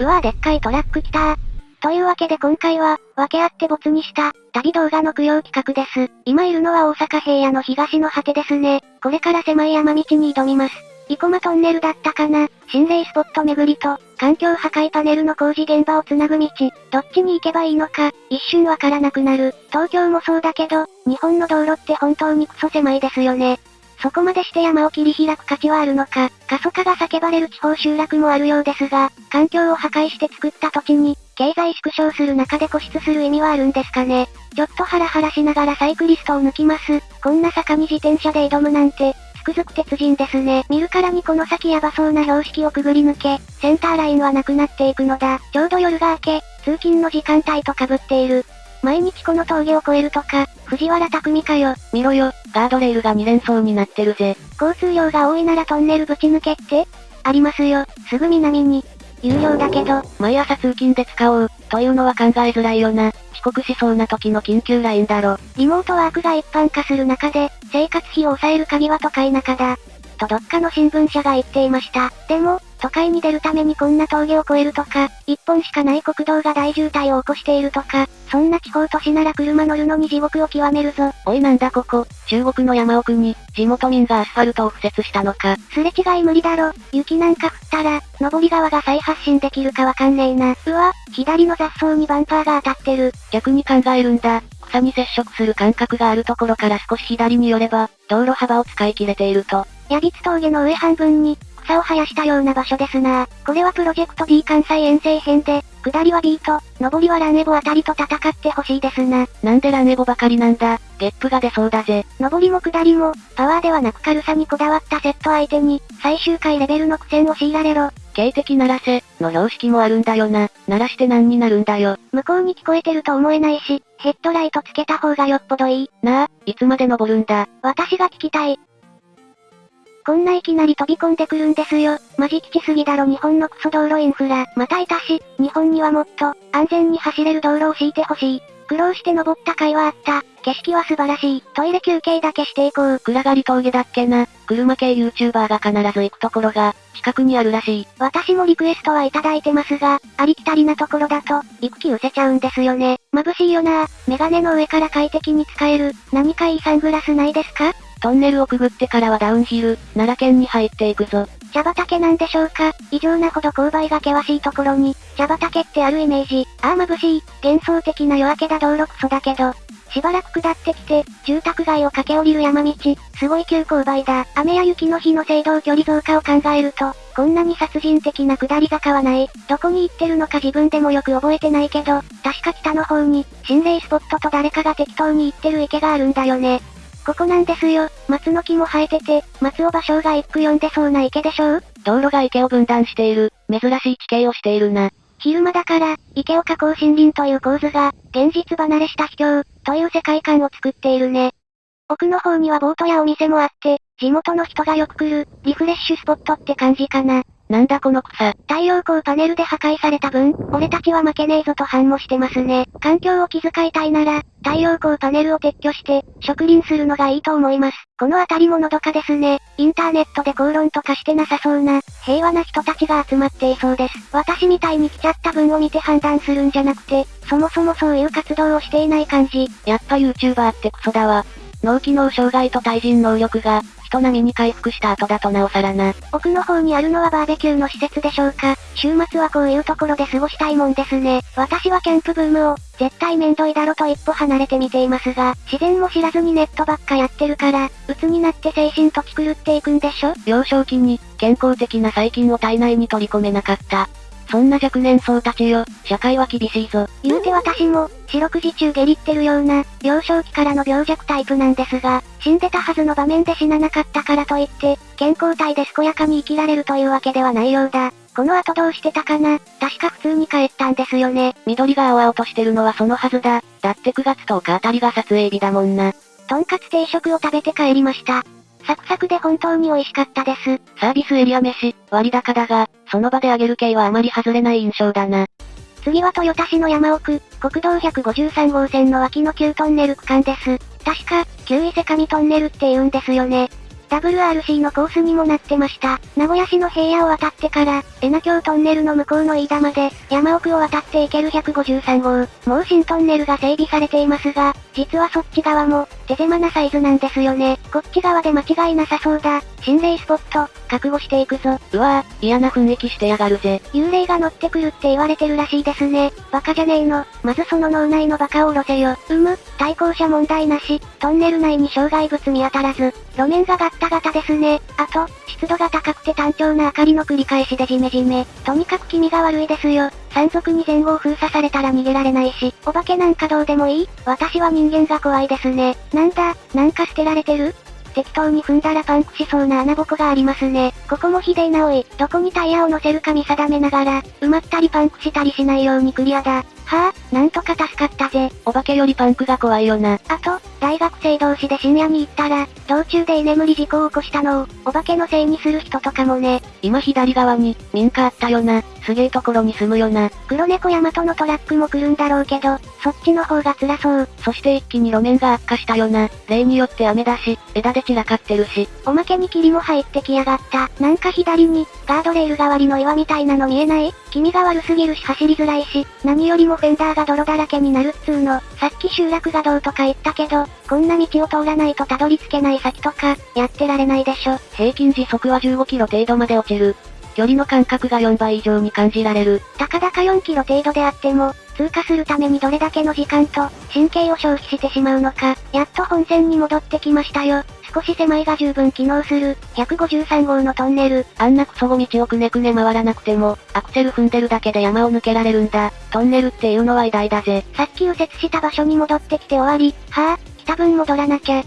うわぁでっかいトラック来たー。というわけで今回は、分け合って没にした、旅動画の供養企画です。今いるのは大阪平野の東の果てですね。これから狭い山道に挑みます。生駒トンネルだったかな心霊スポット巡りと、環境破壊パネルの工事現場をつなぐ道、どっちに行けばいいのか、一瞬わからなくなる。東京もそうだけど、日本の道路って本当にクソ狭いですよね。そこまでして山を切り開く価値はあるのか、過疎化が叫ばれる地方集落もあるようですが、環境を破壊して作った土地に、経済縮小する中で固執する意味はあるんですかね。ちょっとハラハラしながらサイクリストを抜きます。こんな坂に自転車で挑むなんて、つくづく鉄人ですね。見るからにこの先ヤバそうな標識をくぐり抜け、センターラインはなくなっていくのだ。ちょうど夜が明け、通勤の時間帯と被っている。毎日この峠を越えるとか、藤原匠かよ。見ろよ、ガードレールが2連装になってるぜ。交通量が多いならトンネルぶち抜けって？ありますよ、すぐ南に。有料だけど、毎朝通勤で使おう、というのは考えづらいよな。遅刻しそうな時の緊急ラインだろ。リモートワークが一般化する中で、生活費を抑える鍵は都会中だ。とどっかの新聞社が言っていました。でも、都会に出るためにこんな峠を越えるとか、一本しかない国道が大渋滞を起こしているとか、そんな地方都市なら車乗るのに地獄を極めるぞ。おいなんだここ、中国の山奥に、地元民がアスファルトを敷設したのか。すれ違い無理だろ。雪なんか降ったら、上り側が再発進できるかわかんねえな。うわ、左の雑草にバンパーが当たってる。逆に考えるんだ。草に接触する感覚があるところから少し左に寄れば、道路幅を使い切れていると。ヤビツ峠の上半分に、草を生やしたような場所ですなこれはプロジェクト D 関西遠征編で、下りは B と、上りはランエボあたりと戦ってほしいですな。なんでランエボばかりなんだ、ゲップが出そうだぜ。上りも下りも、パワーではなく軽さにこだわったセット相手に、最終回レベルの苦戦を強いられろ。警笛鳴らせ、の標識もあるんだよな。鳴らして何になるんだよ。向こうに聞こえてると思えないし、ヘッドライトつけた方がよっぽどいい。なあ、いつまで登るんだ？私が聞きたい。こんないきなり飛び込んでくるんですよ。マジ吉すぎだろ日本のクソ道路インフラ。またいたし、日本にはもっと、安全に走れる道路を敷いてほしい。苦労して登った甲斐はあった。景色は素晴らしい。トイレ休憩だけしていこう。暗がり峠だっけな。車系 YouTuber が必ず行くところが、近くにあるらしい。私もリクエストはいただいてますが、ありきたりなところだと、行く気失せちゃうんですよね。眩しいよなメガネの上から快適に使える、何かいいサングラスないですか？トンネルをくぐってからはダウンヒル、奈良県に入っていくぞ。茶畑なんでしょうか異常なほど勾配が険しいところに、茶畑ってあるイメージ。ああ眩しい。幻想的な夜明けだ道路クソだけど。しばらく下ってきて、住宅街を駆け下りる山道、すごい急勾配だ。雨や雪の日の制動距離増加を考えると、こんなに殺人的な下り坂はない。どこに行ってるのか自分でもよく覚えてないけど、確か北の方に、心霊スポットと誰かが適当に行ってる池があるんだよね。ここなんですよ。松の木も生えてて、松尾芭蕉が一句読んでそうな池でしょう？道路が池を分断している、珍しい地形をしているな。昼間だから、池を囲う森林という構図が、現実離れした秘境、という世界観を作っているね。奥の方にはボートやお店もあって、地元の人がよく来る、リフレッシュスポットって感じかな。なんだこの草。太陽光パネルで破壊された分、俺たちは負けねえぞと反応してますね。環境を気遣いたいなら、太陽光パネルを撤去して、植林するのがいいと思います。この辺りものどかですね。インターネットで口論とかしてなさそうな、平和な人たちが集まっていそうです。私みたいに来ちゃった分を見て判断するんじゃなくて、そもそもそういう活動をしていない感じ。やっぱ YouTuber ってクソだわ。脳機能障害と対人能力が、人並みに回復した後だとなおさらな。奥の方にあるのはバーベキューの施設でしょうか。週末はこういうところで過ごしたいもんですね。私はキャンプブームを、絶対めんどいだろと一歩離れてみていますが、自然も知らずにネットばっかやってるから、鬱になって精神と気狂っていくんでしょ？幼少期に、健康的な細菌を体内に取り込めなかった。そんな若年層たちよ、社会は厳しいぞ。言うて私も、四六時中下痢ってるような、幼少期からの病弱タイプなんですが、死んでたはずの場面で死ななかったからといって、健康体で健やかに生きられるというわけではないようだ。この後どうしてたかな確か普通に帰ったんですよね。緑が青々としてるのはそのはずだ。だって9月10日あたりが撮影日だもんな。とんかつ定食を食べて帰りました。サクサクで本当に美味しかったです。サービスエリア飯、割高だが、その場であげる系はあまり外れない印象だな。次は豊田市の山奥、国道153号線の脇の旧トンネル区間です。確か、旧伊勢上トンネルって言うんですよね。WRC のコースにもなってました。名古屋市の平野を渡ってから、江名京トンネルの向こうの飯田まで、山奥を渡っていける153号。もう新トンネルが整備されていますが、実はそっち側も、手狭なサイズなんですよね。こっち側で間違いなさそうだ。心霊スポット、覚悟していくぞ。うわぁ、嫌な雰囲気してやがるぜ。幽霊が乗ってくるって言われてるらしいですね。バカじゃねえの。まずその脳内のバカを下ろせよ。うむ、対向車問題なし。トンネル内に障害物見当たらず。路面がガッタガタですね。あと、湿度が高くて単調な明かりの繰り返しでジメジメ。とにかく気味が悪いですよ。山賊に前後を封鎖されたら逃げられないし、お化けなんかどうでもいい？私は人間が怖いですね。なんだ、なんか捨てられてる？適当に踏んだらパンクしそうな穴ぼこがありますね。ここもひでえなおい。どこにタイヤを乗せるか見定めながら、埋まったりパンクしたりしないようにクリアだ。はあ、なんとか助かったぜ。お化けよりパンクが怖いよな。あと、大学生同士で深夜に行ったら、道中で居眠り事故を起こしたのを、お化けのせいにする人とかもね。今左側に、民家あったよな。すげえところに住むよな。黒猫ヤマトのトラックも来るんだろうけど、そっちの方が辛そう。そして一気に路面が悪化したよな。例によって雨だし、枝で散らかってるし。おまけに霧も入ってきやがった。なんか左に、ガードレール代わりの岩みたいなの見えない？気味が悪すぎるし走りづらいし、何よりもフェンダーが泥だらけになるっつーの。さっき集落がどうとか言ったけど、こんな道を通らないとたどり着けない先とか、やってられないでしょ。平均時速は15キロ程度まで落ちる。距離の感覚が4倍以上に感じられる。たかだか4キロ程度であっても、通過するためにどれだけの時間と、神経を消費してしまうのか、やっと本線に戻ってきましたよ。少し狭いが十分機能する、153号のトンネル。あんなクソゴ道をくねくね回らなくても、アクセル踏んでるだけで山を抜けられるんだ。トンネルっていうのは偉大だぜ。さっき右折した場所に戻ってきて終わり。はぁ、あ、来た分戻らなきゃ。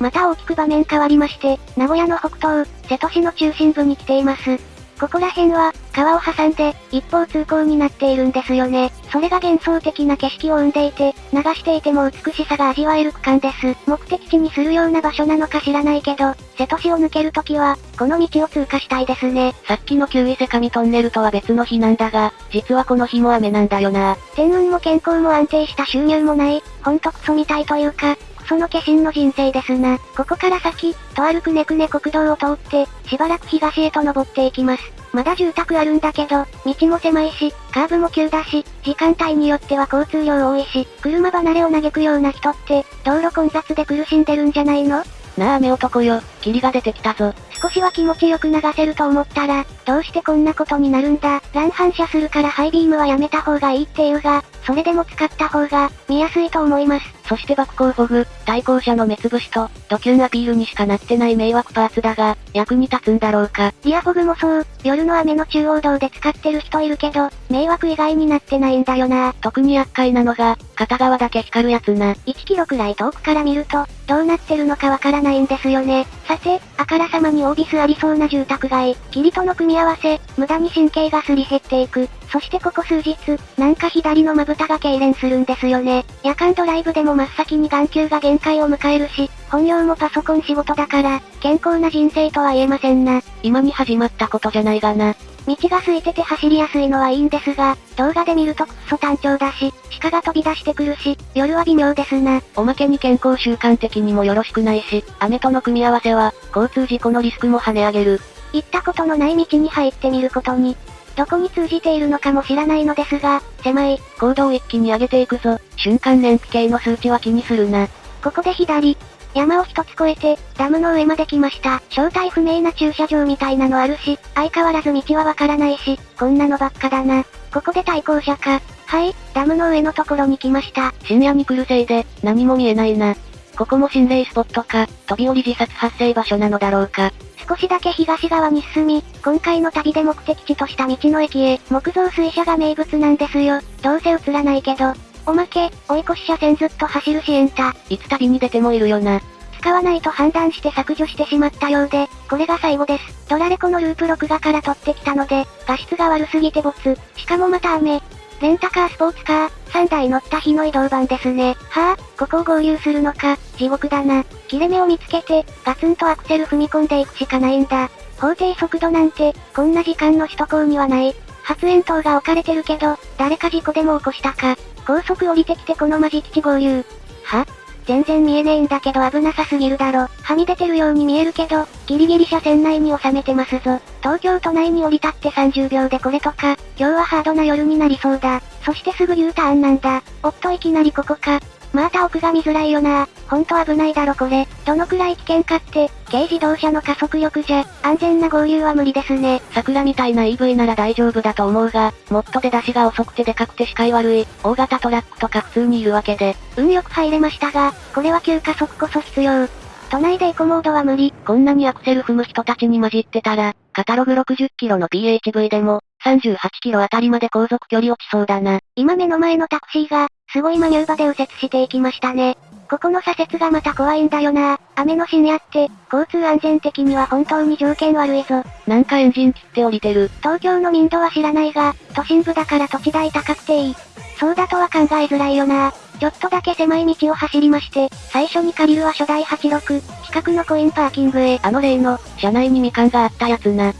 また大きく場面変わりまして、名古屋の北東、瀬戸市の中心部に来ています。ここら辺は、川を挟んで、一方通行になっているんですよね。それが幻想的な景色を生んでいて、流していても美しさが味わえる区間です。目的地にするような場所なのか知らないけど、瀬戸市を抜けるときは、この道を通過したいですね。さっきの旧伊勢上トンネルとは別の日なんだが、実はこの日も雨なんだよな。天運も健康も安定した収入もない、ほんとクソみたいというか、その化身の人生ですな。ここから先、とあるくねくね国道を通って、しばらく東へと登っていきます。まだ住宅あるんだけど、道も狭いし、カーブも急だし、時間帯によっては交通量多いし、車離れを嘆くような人って、道路混雑で苦しんでるんじゃないの？なあ雨男よ、霧が出てきたぞ。少しは気持ちよく流せると思ったら、どうしてこんなことになるんだ。乱反射するからハイビームはやめた方がいいっていうが、それでも使った方が、見やすいと思います。そして爆光フォグ、対向車の目つぶしと、ドキュンアピールにしかなってない迷惑パーツだが、役に立つんだろうか。リアフォグもそう、夜の雨の中央道で使ってる人いるけど、迷惑以外になってないんだよな。特に厄介なのが、片側だけ光るやつな。1キロくらい遠くから見ると、どうなってるのかわからないんですよね。さて、あからさまにオービスありそうな住宅街、霧との組み合わせ、無駄に神経がすり減っていく。そしてここ数日、なんか左のまぶたが痙攣するんですよね。夜間ドライブでも真っ先に眼球が限界を迎えるし、本業もパソコン仕事だから、健康な人生とは言えませんな。今に始まったことじゃないがな。道が空いてて走りやすいのはいいんですが、動画で見るとくっそ単調だし、鹿が飛び出してくるし、夜は微妙ですな。おまけに健康習慣的にもよろしくないし、雨との組み合わせは、交通事故のリスクも跳ね上げる。行ったことのない道に入ってみることに、どこに通じているのかも知らないのですが、狭い。高度を一気に上げていくぞ。瞬間燃費計の数値は気にするな。ここで左。山を一つ越えて、ダムの上まで来ました。正体不明な駐車場みたいなのあるし、相変わらず道はわからないし、こんなのばっかだな。ここで対向車か。はい、ダムの上のところに来ました。深夜に来るせいで、何も見えないな。ここも心霊スポットか、飛び降り自殺発生場所なのだろうか。少しだけ東側に進み、今回の旅で目的地とした道の駅へ、木造水車が名物なんですよ。どうせ映らないけど。おまけ、追い越し車線ずっと走るシエンタ。いつ旅に出てもいるよな。使わないと判断して削除してしまったようで、これが最後です。ドラレコのループ録画から撮ってきたので、画質が悪すぎてボツ。しかもまた雨。レンタカースポーツカー、3台乗った日の移動版ですね。はぁ、ここを合流するのか、地獄だな。切れ目を見つけて、ガツンとアクセル踏み込んでいくしかないんだ。法定速度なんて、こんな時間の首都高にはない。発煙筒が置かれてるけど、誰か事故でも起こしたか。高速降りてきてこのマジ基地合流。は？全然見えねえんだけど危なさすぎるだろ。はみ出てるように見えるけど、ギリギリ車線内に収めてますぞ。東京都内に降り立って30秒でこれとか、今日はハードな夜になりそうだ。そしてすぐ U ターンなんだ。おっといきなりここか。また奥が見づらいよなほんと危ないだろこれ。どのくらい危険かって、軽自動車の加速力じゃ、安全な合流は無理ですね。桜みたいな EV なら大丈夫だと思うが、もっと出だしが遅くてでかくて視界悪い、大型トラックとか普通にいるわけで。運よく入れましたが、これは急加速こそ必要。都内でエコモードは無理。こんなにアクセル踏む人たちに混じってたら、カタログ60キロの PHV でも、38キロあたりまで航続距離落ちそうだな。今目の前のタクシーが、すごいマニューバで右折していきましたね。ここの左折がまた怖いんだよな雨の深夜って、交通安全的には本当に条件悪いぞ。なんかエンジン切って降りてる。東京の民度は知らないが、都心部だから土地代高くていい。そうだとは考えづらいよなちょっとだけ狭い道を走りまして、最初に借りるは初代86、近くのコインパーキングへ。あの例の、車内にみかんがあったやつな。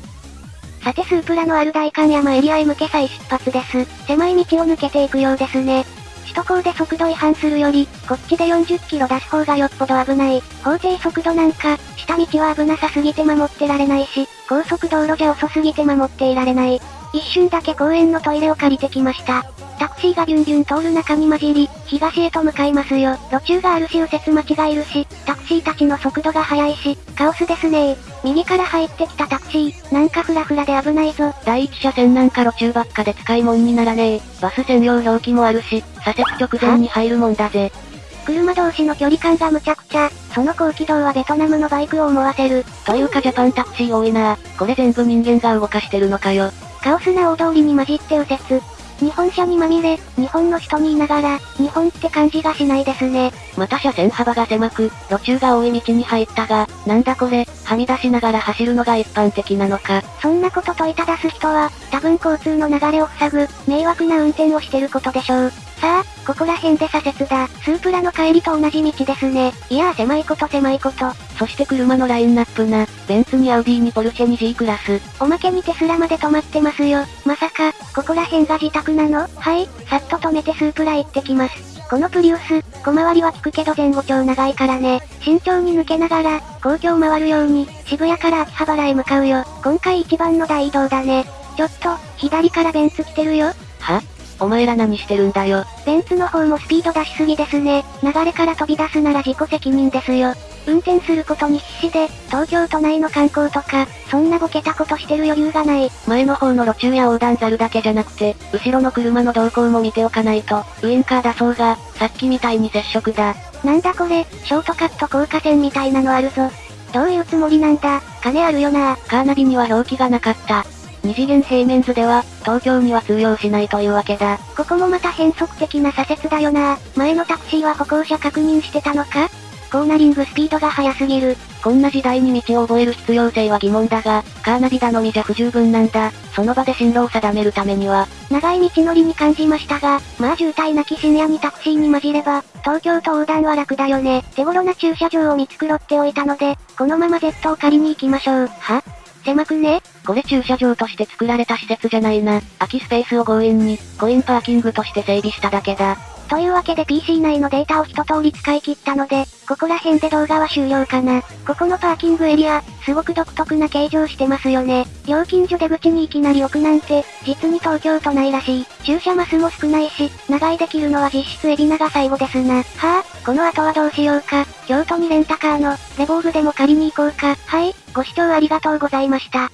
さてスープラのある大観山エリアへ向け再出発です。狭い道を抜けていくようですね。首都高で速度違反するより、こっちで40キロ出す方がよっぽど危ない。法定速度なんか、下道は危なさすぎて守ってられないし、高速道路じゃ遅すぎて守っていられない。一瞬だけ公園のトイレを借りてきました。タクシーがビュンビュン通る中に混じり、東へと向かいますよ。路中があるし右折待ちがいるし、タシーたちの速度が速いし、カオスですね右から入ってきたタクシー、なんかフラフラで危ないぞ。第一車線なんか路中ばっかで使い物にならねえ。バス専用表記もあるし、左折直前に入るもんだぜ。車同士の距離感がむちゃくちゃ、その高軌道はベトナムのバイクを思わせる。というかジャパンタクシー多いなこれ全部人間が動かしてるのかよ。カオスな大通りに混じって右折。日本車にまみれ、日本の人にいながら、日本って感じがしないですね。また車線幅が狭く、路中が多い道に入ったが、なんだこれ、はみ出しながら走るのが一般的なのか。そんなこと問いただす人は、多分交通の流れを塞ぐ、迷惑な運転をしてることでしょう。さあ、ここら辺で左折だ。スープラの帰りと同じ道ですね。いやー狭いこと狭いこと。そして車のラインナップな。ベンツにアウディにポルシェに G クラス。おまけにテスラまで止まってますよ。まさか、ここら辺が自宅なの？はい、さっと止めてスープラ行ってきます。このプリウス、小回りは効くけど前後超長いからね。慎重に抜けながら、公共回るように、渋谷から秋葉原へ向かうよ。今回一番の大移動だね。ちょっと、左からベンツ来てるよ。は？お前ら何してるんだよ。ベンツの方もスピード出しすぎですね。流れから飛び出すなら自己責任ですよ。運転することに必死で、東京都内の観光とか、そんなボケたことしてる余裕がない。前の方の路中や横断ザルだけじゃなくて、後ろの車の動向も見ておかないと、ウインカー出そうが、さっきみたいに接触だ。なんだこれ、ショートカット高架線みたいなのあるぞ。どういうつもりなんだ、金あるよなカーナビには表記がなかった。二次元平面図では、東京には通用しないというわけだ。ここもまた変則的な左折だよな前のタクシーは歩行者確認してたのか？コーナリングスピードが速すぎる。こんな時代に道を覚える必要性は疑問だが、カーナビ頼みじゃ不十分なんだ。その場で進路を定めるためには。長い道のりに感じましたが、まあ渋滞なき深夜にタクシーに混じれば、東京と横断は楽だよね。手頃な駐車場を見繕っておいたので、このまま Z を借りに行きましょう。は？狭くね？これ駐車場として作られた施設じゃないな。空きスペースを強引に、コインパーキングとして整備しただけだ。というわけで PC 内のデータを一通り使い切ったので、ここら辺で動画は終了かな。ここのパーキングエリア、すごく独特な形状してますよね。料金所出口にいきなり置くなんて、実に東京都内らしい。駐車マスも少ないし、長居できるのは実質海老名が最後ですな。はあ、この後はどうしようか。京都にレンタカーの、レボーグでも借りに行こうか。はい、ご視聴ありがとうございました。